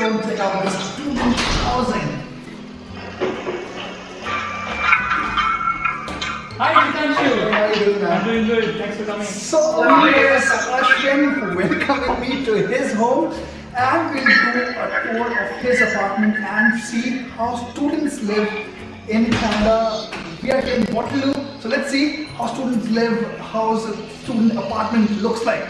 Come on, let's go and check out this student housing. Hi, Hitanshu. How are you doing, I'm doing good. Thanks for coming. So here's Ashwin welcoming me to his home and we'll do a tour of his apartment and see how students live in Canada. We are here in Waterloo, so let's see how students live, how a student apartment looks like.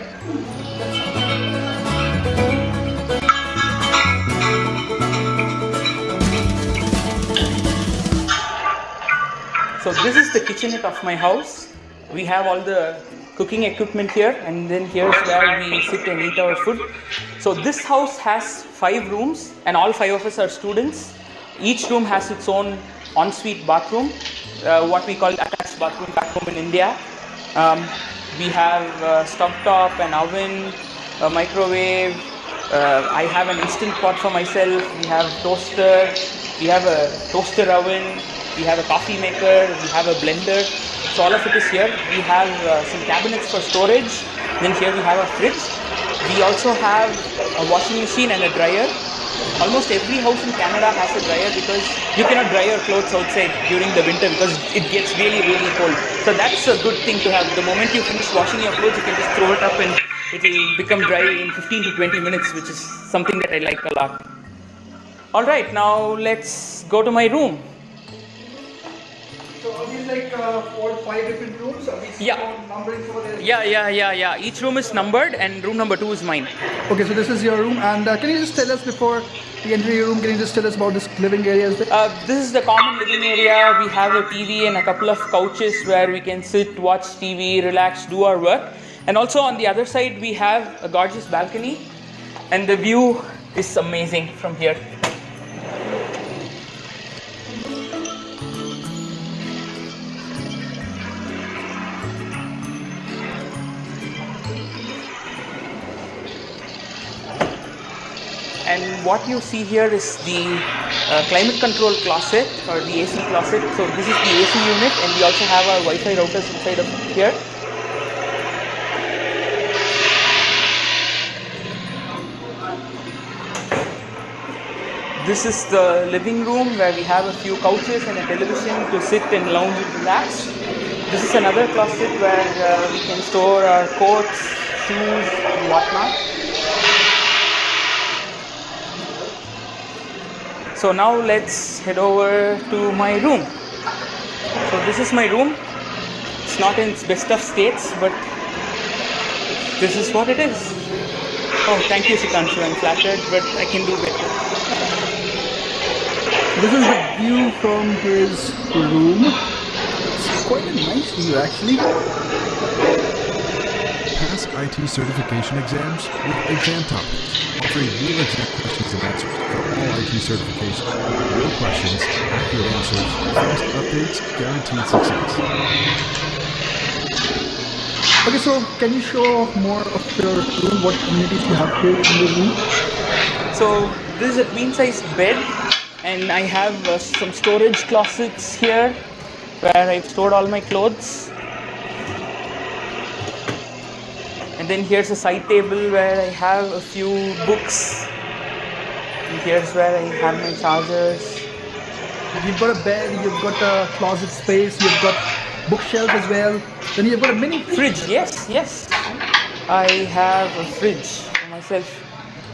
So this is the kitchenette of my house. We have all the cooking equipment here and then here's where we sit and eat our food. So this house has five rooms and all five of us are students. Each room has its own ensuite bathroom, uh, what we call attached bathroom back home in India. Um, we have a stove top, an oven, a microwave. Uh, I have an instant pot for myself. We have toaster. We have a toaster oven. We have a coffee maker. We have a blender. So all of it is here. We have uh, some cabinets for storage. Then here we have a fridge. We also have a washing machine and a dryer. Almost every house in Canada has a dryer because you cannot dry your clothes outside during the winter because it gets really, really cold. So that's a good thing to have. The moment you finish washing your clothes, you can just throw it up and it will become dry in 15 to 20 minutes, which is something that I like a lot. All right, now let's go to my room. Uh, four, five different rooms? Yeah. numbering for the Yeah, yeah, yeah, yeah. Each room is numbered, and room number two is mine. Okay, so this is your room, and uh, can you just tell us before we enter your room? Can you just tell us about this living area? Uh, this is the common living area. We have a TV and a couple of couches where we can sit, watch TV, relax, do our work. And also on the other side, we have a gorgeous balcony, and the view is amazing from here. And what you see here is the uh, climate control closet or the AC closet. So this is the AC unit, and we also have our Wi-Fi routers inside of here. This is the living room where we have a few couches and a television to sit and lounge and relax. This is another closet where uh, we can store our coats, shoes, and whatnot. So now let's head over to my room. So this is my room. It's not in its best of states, but this is what it is. Oh, thank you, Hitanshu. I'm flattered, but I can do better. This is the view from his room. It's quite a nice view, actually. Pass IT certification exams with Exam Topics, offering real exact questions and answers for all IT certifications. Real questions, accurate answers, fast updates, guaranteed success. Okay, so can you show off more of your room? What amenities you have here in the room? So this is a queen size bed, and I have uh, some storage closets here where I've stored all my clothes. And then here's a side table where I have a few books. And here's where I have my chargers. You've got a bed, you've got a closet space, you've got bookshelf as well. Then you've got a mini fridge. Fridge, yes, yes. I have a fridge for myself.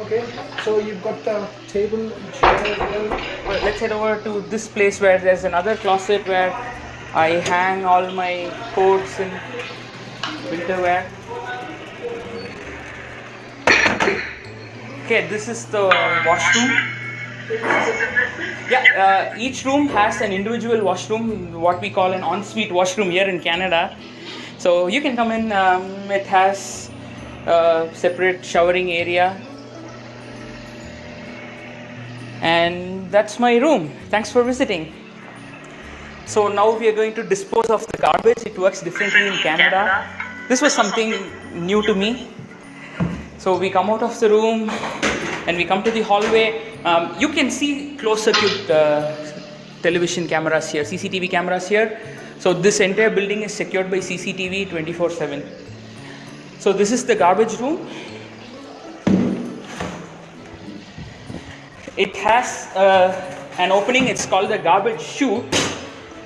Okay, so you've got a table and chair as well. Well, let's head over to this place where there's another closet where I hang all my coats and winter wear. Okay, this is the washroom. Yeah, uh, each room has an individual washroom, what we call an ensuite washroom here in Canada. So you can come in. Um, it has a separate showering area and that's my room. Thanks for visiting. So now we are going to dispose of the garbage. It works differently in Canada. This was something new to me. So we come out of the room and we come to the hallway. Um, you can see closed circuit uh, television cameras here, CCTV cameras here. So this entire building is secured by CCTV 24/7. So this is the garbage room. it has uh, an opening. It's called the garbage chute.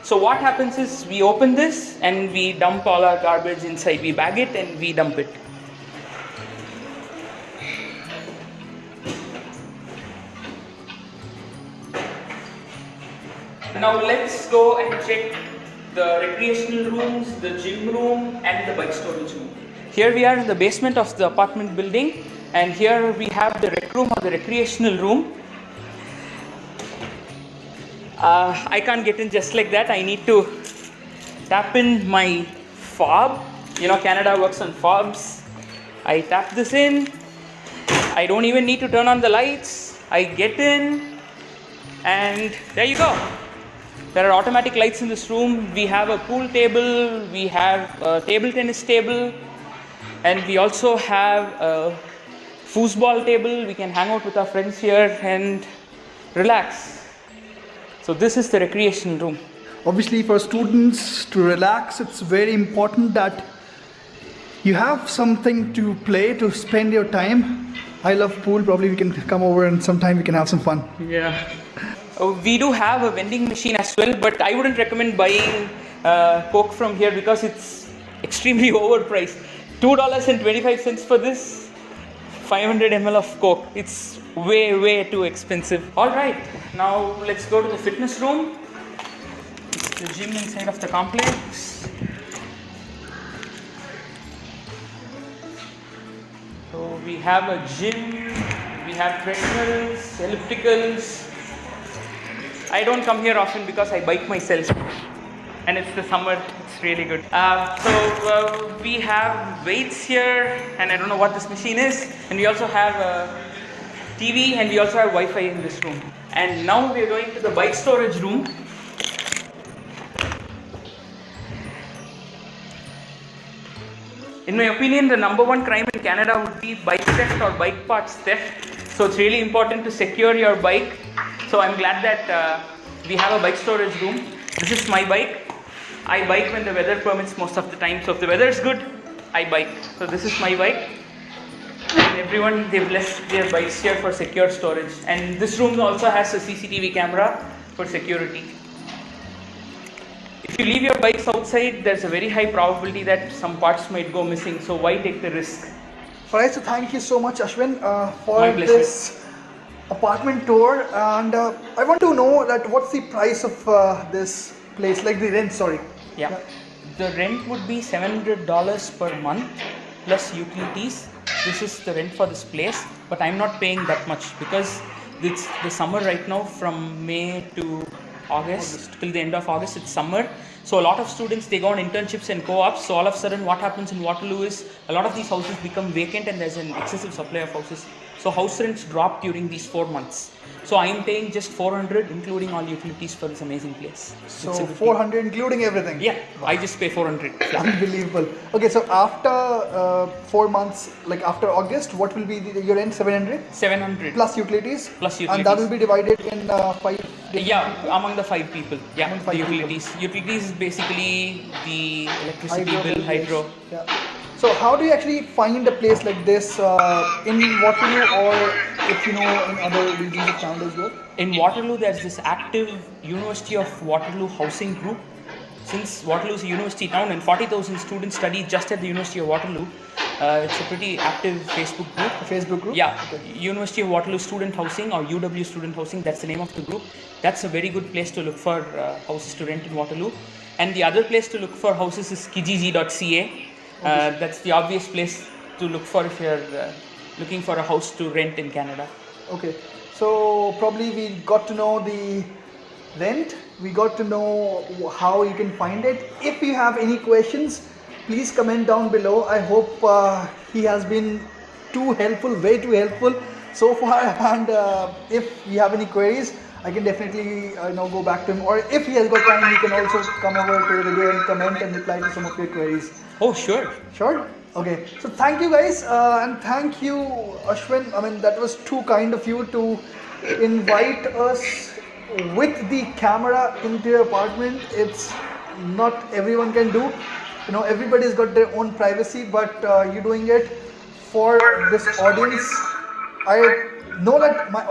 So what happens is we open this and we dump all our garbage inside. We bag it and we dump it. Now let's go and check the recreational rooms, the gym room and the bike storage room. Here we are in the basement of the apartment building and here we have the rec room or the recreational room. Uh, I can't get in just like that. I need to tap in my fob. You know, Canada works on fobs. I tap this in. I don't even need to turn on the lights. I get in and there you go. There are automatic lights in this room. We have a pool table, we have a table tennis table, and we also have a foosball table. We can hang out with our friends here and relax. So, this is the recreation room. Obviously, for students to relax, it's very important that you have something to play to spend your time. I love pool. Probably we can come over and sometime we can have some fun. Yeah. Uh, we do have a vending machine as well, but I wouldn't recommend buying uh, Coke from here because it's extremely overpriced. Two dollars and twenty-five cents for this 500 ml of Coke. It's way, way too expensive. All right, now let's go to the fitness room. It's the gym inside of the complex. So we have a gym, we have treadmills, ellipticals. I don't come here often because I bike myself, and it's the summer. It's really good. Uh, so uh, we have weights here, and I don't know what this machine is. And we also have a TV, and we also have Wi-Fi in this room. And now we are going to the bike storage room. In my opinion, the number one crime in Canada would be bike theft or bike parts theft. So it's really important to secure your bike. So I'm glad that uh, we have a bike storage room. This is my bike. I bike when the weather permits most of the time. So if the weather is good, I bike. So this is my bike. And everyone they've left their bikes here for secure storage. And this room also has a CCTV camera for security. If you leave your bikes outside, there's a very high probability that some parts might go missing. So why take the risk? Alright, so thank you so much, Ashwin, uh, for this apartment tour. And uh, I want to know that what's the price of uh, this place, like the rent. Sorry. Yeah. The rent would be $700 per month plus utilities. This is the rent for this place, but I'm not paying that much because it's the summer right now from May to August, till the end of August it's summer. So a lot of students they go on internships and co-ops. So all of a sudden what happens in Waterloo is a lot of these houses become vacant and there's an excessive supply of houses. So house rents drop during these four months. So I'm paying just 400 including all utilities for this amazing place. So It's a 400 including everything. yeah, I just pay 400. flat. Unbelievable. Okay, so after uh, four months, like after August, what will be the, your rent? 700 700 plus utilities? Plus utilities. And that will be divided in uh, five. Yeah, among the five people. Yeah, Among the five people. utilities. Utilities is basically the electricity Hydro bill, hydro. Yeah. So how do you actually find a place like this uh, in Waterloo or if you know in other regions of Canada as well? In Waterloo, there's this active University of Waterloo housing group. Since Waterloo is a university town and 40,000 students study just at the University of Waterloo, uh, it's a pretty active Facebook group. A Facebook group? Yeah, University of Waterloo Student Housing or UW Student Housing, that's the name of the group. That's a very good place to look for uh, houses to rent in Waterloo. And the other place to look for houses is kijiji.ca. Uh, that's the obvious place to look for if you're uh, looking for a house to rent in Canada. Okay. So probably we got to know the rent. We got to know how you can find it. If you have any questions, please comment down below. I hope uh, he has been too helpful, way too helpful so far. And uh, if you have any queries, I can definitely uh, you know go back to him. Or if he has got time, he can also come over to the video and comment and reply to some of your queries. Oh, sure. Sure. Okay. So thank you guys, uh, and thank you, Ashwin. I mean, that was too kind of you to invite us with the camera into your apartment. It's not everyone can do. You know, everybody's got their own privacy, but uh, you're doing it for this audience. I know that my